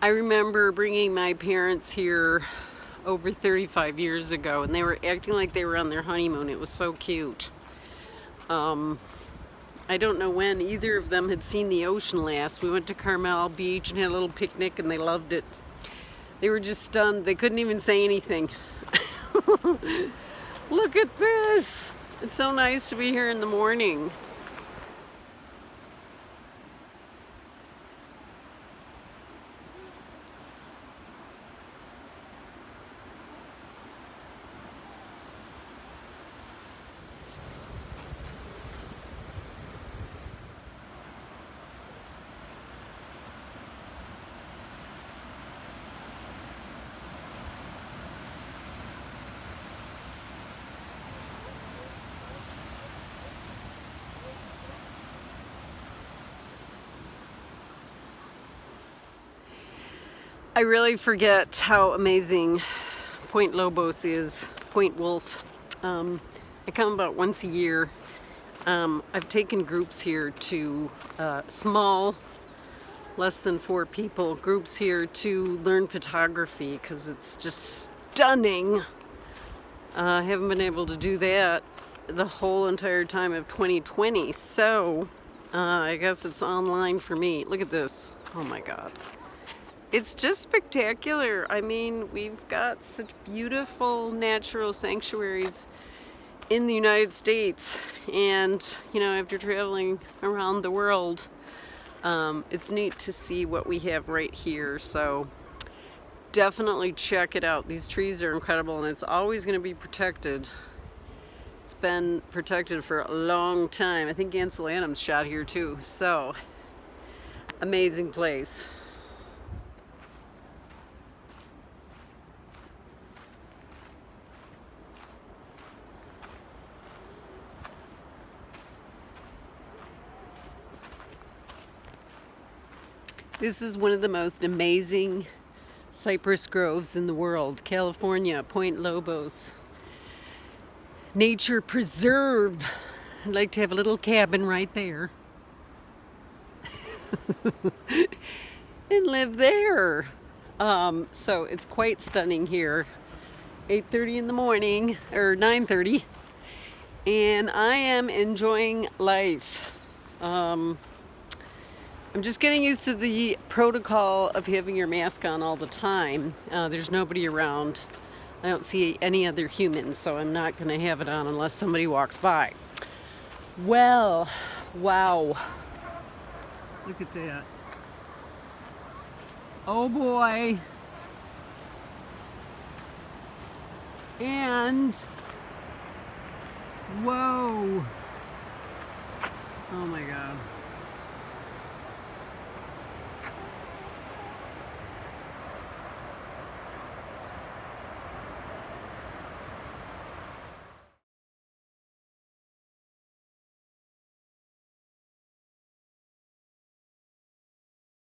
I remember bringing my parents here over 35 years ago and they were acting like they were on their honeymoon. It was so cute. Um, I don't know when either of them had seen the ocean last. We went to Carmel Beach and had a little picnic and they loved it. They were just stunned. They couldn't even say anything. Look at this. It's so nice to be here in the morning. I really forget how amazing Point Lobos is, Point Wolf. Um, I come about once a year. Um, I've taken groups here to uh, small, less than four people, groups here to learn photography because it's just stunning. Uh, I haven't been able to do that the whole entire time of 2020, so uh, I guess it's online for me. Look at this. Oh my God it's just spectacular. I mean, we've got such beautiful natural sanctuaries in the United States. And, you know, after traveling around the world, um, it's neat to see what we have right here. So definitely check it out. These trees are incredible and it's always going to be protected. It's been protected for a long time. I think Ansel Adams shot here too. So, amazing place. This is one of the most amazing cypress groves in the world, California, Point Lobos. Nature preserve. I'd like to have a little cabin right there. and live there. Um, so it's quite stunning here. 8.30 in the morning, or 9.30. And I am enjoying life. Um, I'm just getting used to the protocol of having your mask on all the time. Uh, there's nobody around. I don't see any other humans, so I'm not going to have it on unless somebody walks by. Well, wow. Look at that. Oh boy. And, whoa. Oh my God.